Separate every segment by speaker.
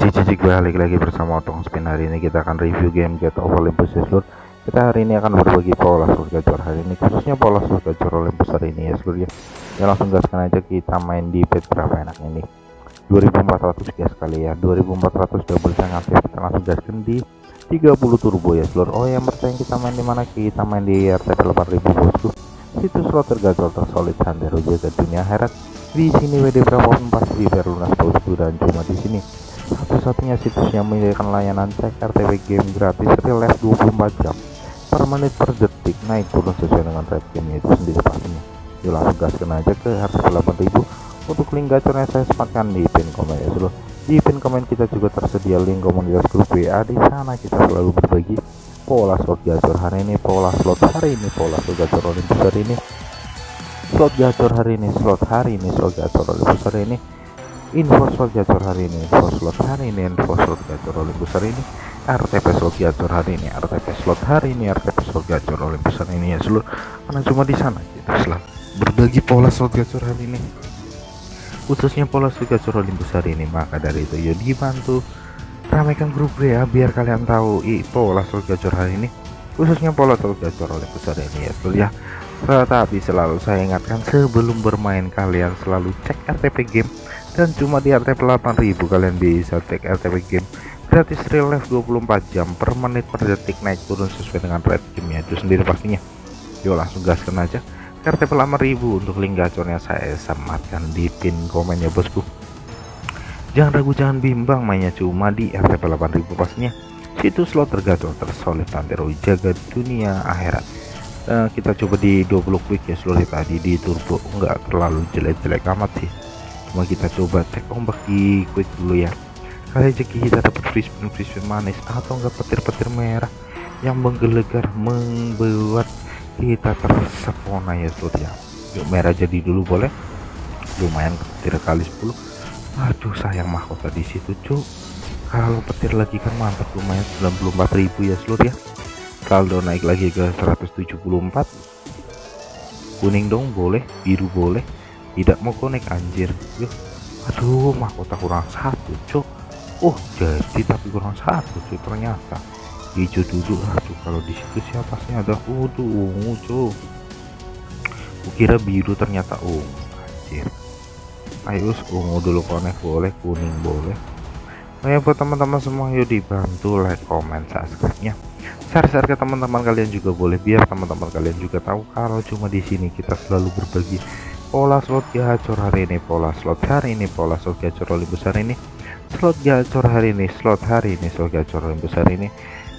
Speaker 1: cicik balik lagi bersama Otong Spin. Hari ini kita akan review game Get of Olympus seluruh kita hari ini akan berbagi pola seluruh gacor hari ini khususnya pola seluruh gacor Olympus hari ini ya seluruh ya. Ya langsung gaskan aja kita main di pet berapa enak ini. 2400 guys kali ya. 2400 double saya aktif kita langsung gaskan di 30 turbo ya seluruh oh yang bertanya kita main di mana? Kita main di RTP 8000 bosku. Situs slot tergacor tersolid sandero jaga dunia herat di sini WD berapapun pasti biar lunas bosku dan cuma di sini satu-satunya situs yang menyediakan layanan cek RTP game gratis real life 24 jam. Per menit per detik naik turun sesuai dengan red game itu sendiri pastinya. Yuk langsung gaskan aja ke RTP 8000 untuk link gacornya saya sematkan di pin komen ya seluruh di pin komen kita juga tersedia link komunitas grup WA di sana kita selalu berbagi pola slot gacor hari ini pola slot hari ini pola slot gacor Olympus hari ini. Slot gacor hari ini slot hari ini slot gacor Olympus hari ini info slot gacor hari ini info slot hari ini info slot gacor Olympus hari ini RTP slot gacor hari ini RTP slot hari ini RTP slot gacor Olympus hari ini. Ya seluruh karena cuma di sana kita selalu berbagi pola slot gacor hari ini. Khususnya pola slot gacor Olympus hari ini maka dari itu yuk dibantu ramaikan grup ya biar kalian tahu i pola slot gacor hari ini. Khususnya pola slot gacor Olympus hari ini ya seluruh ya. Tetapi selalu saya ingatkan sebelum bermain kalian selalu cek RTP game dan cuma di RTP 8000 kalian bisa cek RTP game gratis real life 24 jam per menit per detik naik turun sesuai dengan red game itu sendiri pastinya. Yuk langsung gaskan aja RTP 8000 untuk link gacornya saya sematkan di pin komennya bosku. Jangan ragu jangan bimbang mainnya cuma di RTP 8000 pastinya. Situs slot tergacor tersolid tantero jaga dunia akhirat. Uh, kita coba di 20 quick ya seluruh tadi di turbo. Enggak terlalu jelek-jelek amat sih cuma kita coba cek ombak di quick dulu ya. Kali aja kita dapat free spin manis atau enggak petir-petir merah yang menggelegar membuat kita tersepona ya seluruh ya. Yuk merah jadi dulu boleh. Lumayan petir kali 10 aduh sayang mahkota di situ cuk. Kalau petir lagi kan mantap lumayan 94.000 ya seluruh ya. Saldo naik lagi ke 174 kuning dong boleh. Biru boleh tidak mau konek anjir. Yuk aduh mahkota kurang satu cok oh jadi tapi kurang satu cuy ternyata. Hijau dulu aduh kalau di situ siapa sih ada? Waduh ungu cok kukira biru ternyata ungu anjir. Ayo ungu dulu konek boleh kuning boleh. Ya buat teman-teman semua yuk dibantu like comment subscribe nya share-share ke teman-teman kalian juga boleh biar teman-teman kalian juga tahu kalau cuma di sini kita selalu berbagi pola slot gacor hari ini pola slot hari ini pola slot gacor Olympus hari ini slot gacor hari ini slot hari ini slot gacor Olympus hari ini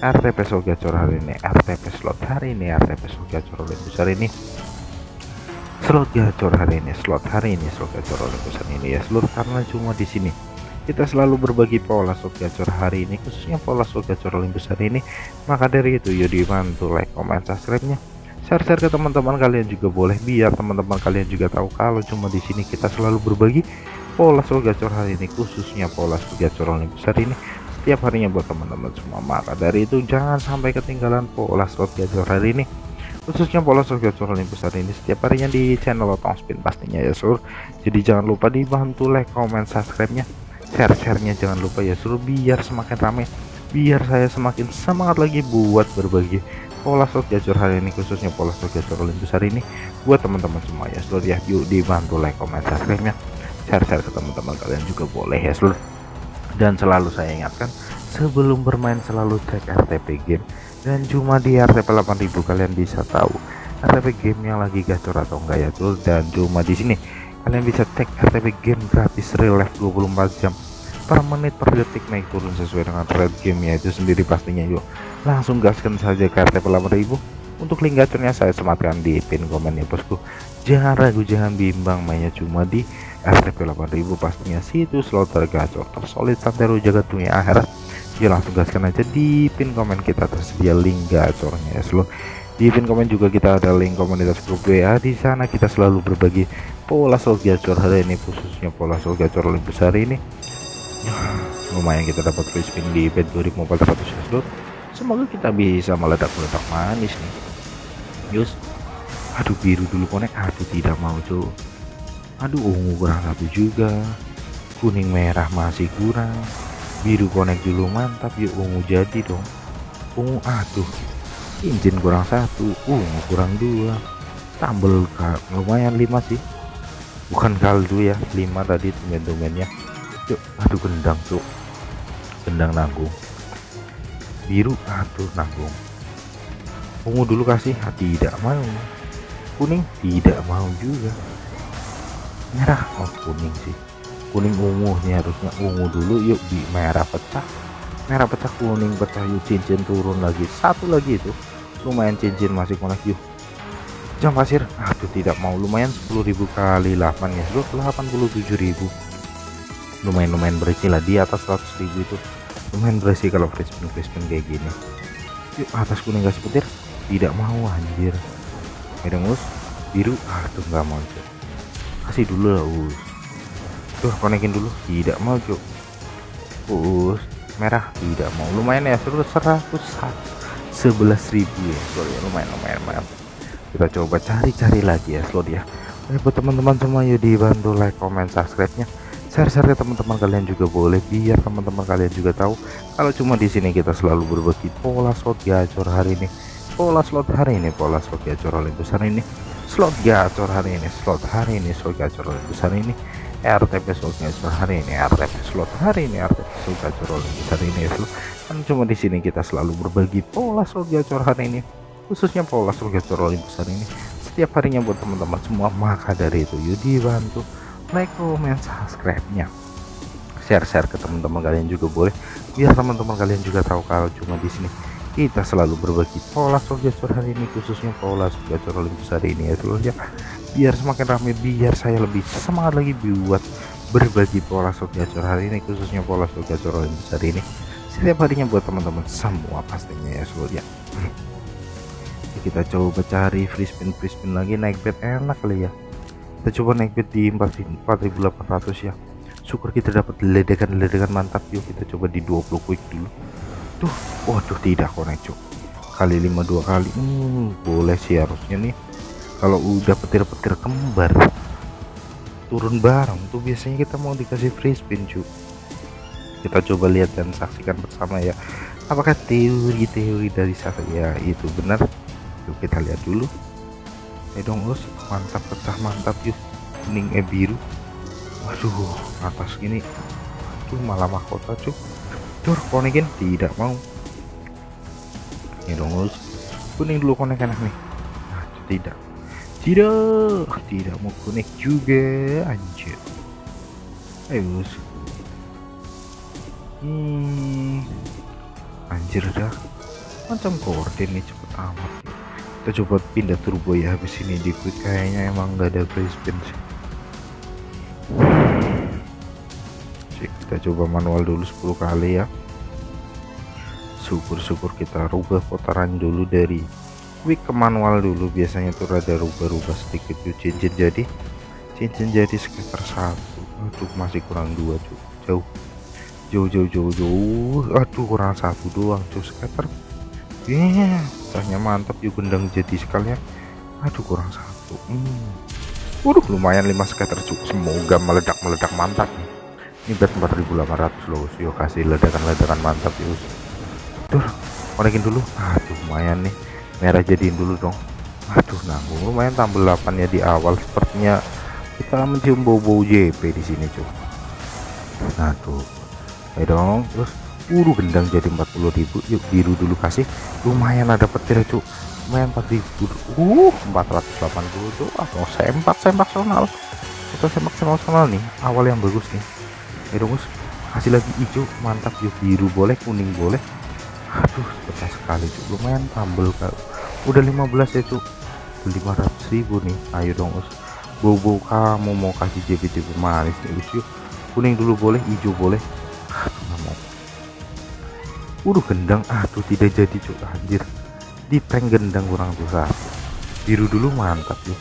Speaker 1: RTP slot gacor hari ini RTP slot hari ini RTP slot gacor Olympus hari ini slot gacor hari ini slot hari ini slot gacor Olympus hari ini ya seluruh karena cuma di sini kita selalu berbagi pola slot gacor hari ini khususnya pola slot gacor Olympus hari ini maka dari itu yuk dibantu like comment subscribe nya share-share ke teman-teman kalian juga boleh biar teman-teman kalian juga tahu kalau cuma di sini kita selalu berbagi pola slot gacor hari ini khususnya pola slot gacor Olympus hari ini. Setiap harinya buat teman-teman semua maka dari itu jangan sampai ketinggalan pola slot gacor hari ini. Khususnya pola slot gacor Olympus hari ini setiap harinya di channel Otong Spin pastinya ya sur. Jadi jangan lupa dibantu like comment subscribe nya share-sharenya jangan lupa ya suruh biar semakin ramai biar saya semakin semangat lagi buat berbagi pola slot gacor hari ini khususnya pola slot gacor Olympus hari ini buat teman-teman semua ya. Seluruh ya yuk dibantu like comment subscribe nya share-share ke teman-teman kalian juga boleh ya seluruh. Dan selalu saya ingatkan sebelum bermain selalu cek RTP game. Dan cuma di RTP 8000 kalian bisa tahu RTP game yang lagi gacor atau enggak ya tuh dan cuma di sini kalian bisa cek RTP game gratis real life 24 jam per menit per detik naik turun sesuai dengan red game ya itu sendiri pastinya yuk. Langsung gaskan saja ke RTP 8000 untuk link gacornya saya sematkan di pin komen ya bosku. Jangan ragu jangan bimbang mainnya cuma di RTP 8000 pastinya situs slot tergacor tersolid santero jaga dunia akhirat. Ya langsung gaskan aja di pin komen kita tersedia link gacornya ya seluruh di pin komen juga kita ada link komunitas grup WA di sana kita selalu berbagi pola slot gacor hari ini khususnya pola slot gacor lebih besar ini lumayan kita dapat free spin di bed 2400 slot semoga kita bisa meledak-meledak manis nih. Yus. Aduh biru dulu konek. Aduh tidak mau cuy aduh ungu kurang satu juga. Kuning merah masih kurang. Biru connect dulu mantap. Yuk ungu jadi dong. Ungu aduh. Cincin kurang satu ungu kurang dua. Tambel lumayan lima sih. Bukan kaldu ya lima tadi tumen-tumennya yuk aduh gendang tuh gendang nanggung. Biru aduh nanggung. Ungu dulu kasih. Ah, tidak mau. Kuning? Tidak mau juga. Merah? Oh kuning sih. Kuning ungu nih harusnya ungu dulu. Yuk di merah pecah. Merah pecah kuning pecah. Yuk cincin turun lagi. Satu lagi itu. Lumayan cincin masih konek. Yuk. Jam pasir. Aduh tidak mau. Lumayan 10.000 kali 8 ya 87.000 lumayan-lumayan bersih lah. Di atas 100.000 itu. Lumayan bersih kalau free spin free spin kayak gini. Yuk atas kuning gas petir. Tidak mau anjir. Ada mus biru? Aduh nggak mau cok kasih dulu lah us. Tuh konekin dulu. Tidak mau cok us merah. Tidak mau. Lumayan ya seluruh 100 11.000 ya sorry lumayan lumayan lumayan. Kita coba cari-cari lagi ya slot ya. Oke buat teman-teman semua yuk dibantu like comment subscribe nya share-share ke teman-teman kalian juga boleh biar teman-teman kalian juga tahu kalau cuma di sini kita selalu berbagi pola slot gacor hari ini. Pola slot hari ini pola slot gacor oleh besar ini. Slot gacor hari ini slot hari ini slot gacor oleh besar ini. RTP slot gacor hari ini RTP slot hari ini RTP slot gacor oleh besar ini. Kan cuma di sini kita selalu berbagi pola slot gacor hari ini khususnya pola slot gacor oleh besar ini. Setiap harinya buat teman-teman semua maka dari itu yuk dibantu like comment subscribe nya share-share ke teman-teman kalian juga boleh. Biar teman-teman kalian juga tahu kalau cuma di sini kita selalu berbagi pola gacor hari ini khususnya pola gacor Olympus hari ini ya seluruhnya biar semakin ramai biar saya lebih semangat lagi buat berbagi pola gacor hari ini khususnya pola gacor Olympus hari ini. Setiap harinya buat teman-teman semua pastinya ya seluruhnya kita coba cari free spin free spin lagi naik bed enak kali ya kita coba naik bed di 4800 ya. Syukur kita dapat ledakan-ledakan mantap. Yuk kita coba di 20 quick dulu. Tuh waduh tidak connect cuk. Kali 52 kali. Hmm, boleh sih harusnya nih. Kalau udah petir-petir kembar turun bareng tuh biasanya kita mau dikasih free spin cuk. Kita coba lihat dan saksikan bersama ya. Apakah teori-teori dari saya ya itu benar. Yuk kita lihat dulu eh dong us. Mantap pecah mantap yuk kuning eh biru. Waduh atas gini. Tuh malah mahkota cuk cur konekin tidak mau. Ini dong us. Kuning dulu konek enak nih. Nah, tidak. Tidak tidak mau konek juga anjir. Ayo us. Hmm. Anjir dah. Macam korden nih cepet amat kita coba pindah turbo ya habis ini di quick kayaknya emang nggak ada free spin sih. Kita coba manual dulu 10 kali ya. Syukur-syukur kita rubah putaran dulu dari quick ke manual dulu. Biasanya tuh rada rubah-rubah sedikit tuh cincin jadi. Cincin jadi sekitar satu. Aduh masih kurang dua jauh. Jauh jauh jauh jauh. Aduh kurang satu doang cuy sekitar yeah pecahnya mantap yuk gendang jadi sekalian aduh kurang satu. Hmm. Lumayan 5 scatter cukup. Semoga meledak-meledak mantap. Ini bet 4800 loh yuk kasih ledakan-ledakan mantap yuk. Tuh konekin dulu. Aduh lumayan nih. Merah jadiin dulu dong. Aduh nanggung. Lumayan tambah 8 ya di awal. Sepertinya kita mencium bau-bau JP di sini cuy aduh ayo dong terus Uru gendang jadi 40.000 yuk biru dulu kasih. Lumayan ada petir cuk. Lumayan 4000 uh 480 tuh mau sempak sempak sonal. Kita sempak sonal nih. Awal yang bagus nih. Dong kasih lagi hijau mantap yuk biru boleh kuning boleh. Aduh pecah sekali cuk. Lumayan tambel kak. Udah 15 ya cuk. 500.000 nih. Ayo dong us. Bau-bau kamu mau kasih JP-JP manis nih us kuning dulu boleh hijau boleh Udah gendang. Aduh tidak jadi cuk. Anjir. Di prank gendang kurang tuh biru dulu mantap yuk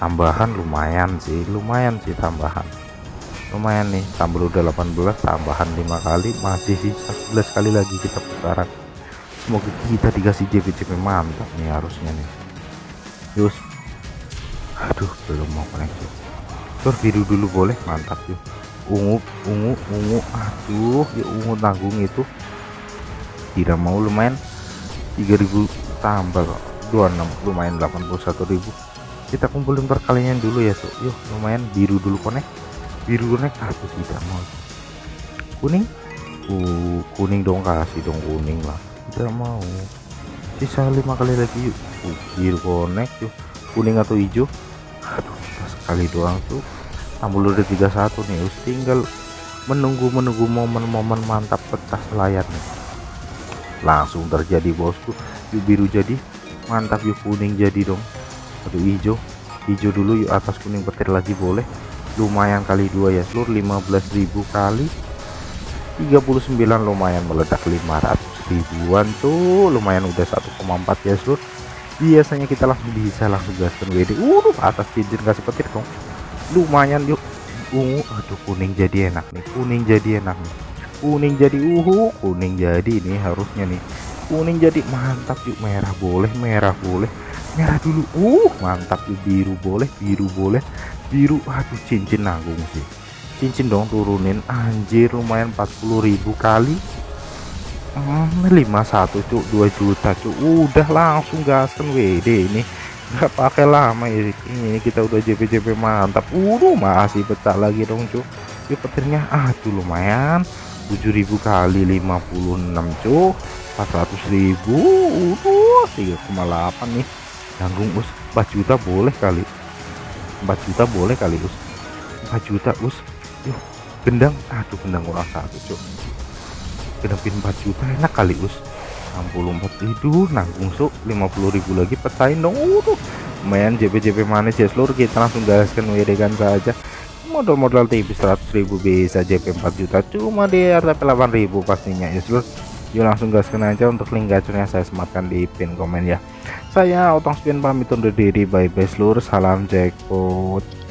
Speaker 1: tambahan lumayan sih. Lumayan sih tambahan. Lumayan nih. Tambah udah 18 tambahan 5 kali. Masih sih 11 kali lagi kita putaran. Semoga kita dikasih JP-JP mantap nih harusnya nih. Yus aduh belum mau connect yuk biru dulu boleh mantap yuk ungu ungu ungu. Aduh ya ungu tanggung itu tidak mau lumayan 3000 tambah 26 lumayan 81.000 kita kumpulin perkalian dulu ya so yuk lumayan biru dulu konek biru konek aku tidak mau. Kuning? Uh kuning dong kasih dong kuning lah. Tidak mau. Sisa lima kali lagi yuk uh, biru konek yuk kuning atau hijau? Aduh sekali doang tuh tambah udah 31 nih us. Tinggal menunggu menunggu momen-momen mantap pecah layar nih langsung terjadi bosku. Yuk biru jadi. Mantap yuk kuning jadi dong. Aduh hijau. Hijau dulu yuk atas kuning petir lagi boleh. Lumayan kali dua ya seluruh 15.000 kali. 39 lumayan meledak 500 ribuan tuh. Lumayan udah 1,4 ya seluruh biasanya kita langsung bisa langsung gaskan WD uh atas cincin kasih petir dong. Lumayan yuk. Ungu. Aduh kuning jadi enak nih. Kuning jadi enak nih kuning jadi uhu kuning jadi ini harusnya nih. Kuning jadi mantap yuk merah boleh merah boleh. Merah dulu uh mantap yuk biru boleh biru boleh. Biru aduh cincin nanggung sih. Cincin dong turunin anjir lumayan 40.000 kali. Hmm, 51 cuk 2 juta cuk. Udah langsung gaskan WD ini. Nggak pakai lama ya ini kita udah JP JP mantap. Uh masih pecah lagi dong cuk. Yuk petirnya aduh lumayan 7000 kali 56 cuk 400.000 uh 3,8 nih. Tanggung us. 4 juta boleh kali. 4 juta boleh kali us. 4 juta us. Yuk gendang. Aduh gendang kurang satu cuk genepin 4 juta enak kali us. 64 itu nanggung su. 50.000 lagi pecahin dong. Uh lumayan JP-JP manis ya seluruh kita langsung gaskan WD kan saja modal-modal tipis 100.000 bisa JP 4 juta. Cuma di RTP 8.000 pastinya ya. Seluruh yuk langsung gaskan aja untuk link gacornya saya sematkan di pin komen ya. Saya otong spin pamit undur diri. Bye bye seluruh salam jackpot